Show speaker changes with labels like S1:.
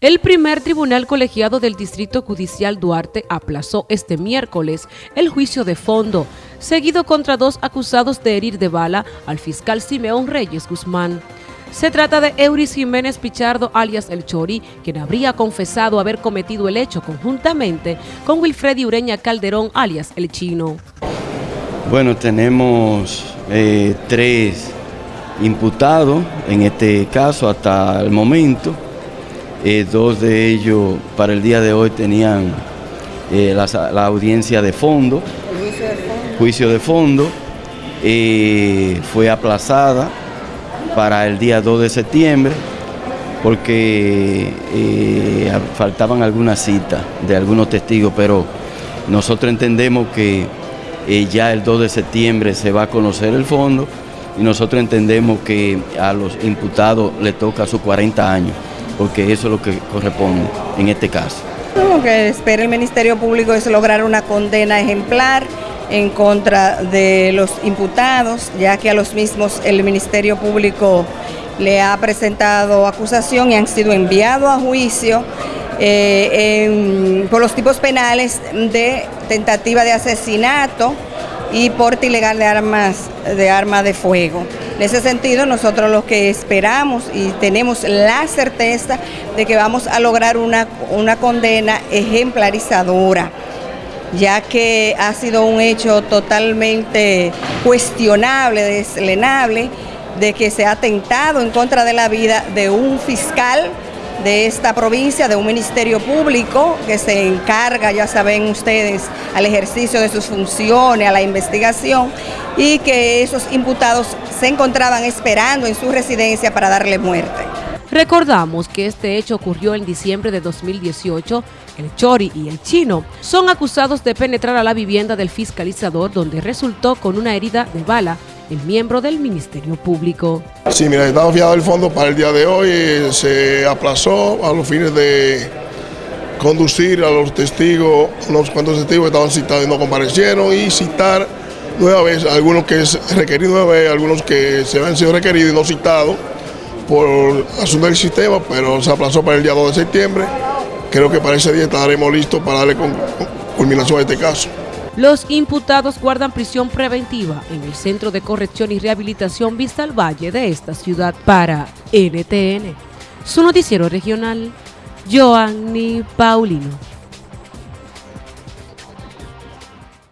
S1: El primer tribunal colegiado del Distrito Judicial Duarte aplazó este miércoles el juicio de fondo, seguido contra dos acusados de herir de bala al fiscal Simeón Reyes Guzmán. Se trata de Euris Jiménez Pichardo, alias El Chori, quien habría confesado haber cometido el hecho conjuntamente con Wilfredi Ureña Calderón, alias El Chino.
S2: Bueno, tenemos eh, tres imputados en este caso hasta el momento. Eh, dos de ellos para el día de hoy tenían eh, la, audiencia de fondo, juicio de fondo, eh, fue aplazada para el día 2 de septiembre porque faltaban algunas citas de algunos testigos, pero nosotros entendemos que ya el 2 de septiembre se va a conocer el fondo y nosotros entendemos que a los imputados le toca sus 40 años porque eso es lo que corresponde en este caso.
S3: Lo que espera el Ministerio Público es lograr una condena ejemplar en contra de los imputados, ya que a los mismos el Ministerio Público le ha presentado acusación y han sido enviados a juicio eh, por los tipos penales de tentativa de asesinato y porte ilegal de armas de, arma de fuego. En ese sentido, nosotros lo que esperamos y tenemos la certeza de que vamos a lograr una, una condena ejemplarizadora ya que ha sido un hecho totalmente cuestionable, deslenable, de que se ha atentado en contra de la vida de un fiscal de esta provincia, de un ministerio público que se encarga, ya saben ustedes, al ejercicio de sus funciones, a la investigación, y que esos imputados se encontraban esperando en su residencia para darle muerte.
S1: Recordamos que este hecho ocurrió en diciembre de 2018. El Chori y el Chino son acusados de penetrar a la vivienda del fiscalizador donde resultó con una herida de bala el miembro del Ministerio Público.
S4: Sí, mira, estaba fiado el fondo para el día de hoy, se aplazó a los fines de conducir a los testigos, unos cuantos testigos estaban citados y no comparecieron, y citar nueva vez algunos que es requerido nueva algunos que se han sido requeridos y no citados por asunto del sistema, pero se aplazó para el día 2 de septiembre. Creo que para ese día estaremos listos para darle culminación a este caso.
S1: Los imputados guardan prisión preventiva en el Centro de Corrección y Rehabilitación Vista al Valle de esta ciudad para NTN. Su noticiero regional, Joanny Paulino.